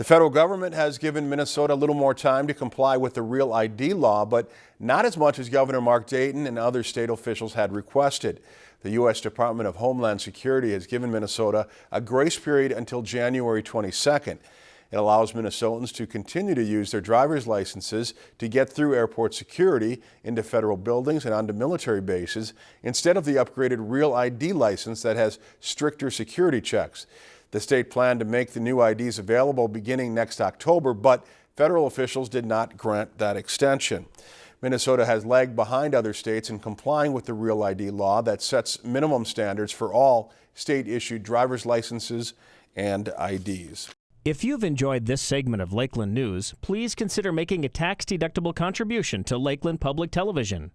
The federal government has given Minnesota a little more time to comply with the Real ID law, but not as much as Governor Mark Dayton and other state officials had requested. The U.S. Department of Homeland Security has given Minnesota a grace period until January 22nd. It allows Minnesotans to continue to use their driver's licenses to get through airport security, into federal buildings and onto military bases instead of the upgraded Real ID license that has stricter security checks. The state planned to make the new IDs available beginning next October, but federal officials did not grant that extension. Minnesota has lagged behind other states in complying with the Real ID law that sets minimum standards for all state-issued driver's licenses and IDs. If you've enjoyed this segment of Lakeland News, please consider making a tax-deductible contribution to Lakeland Public Television.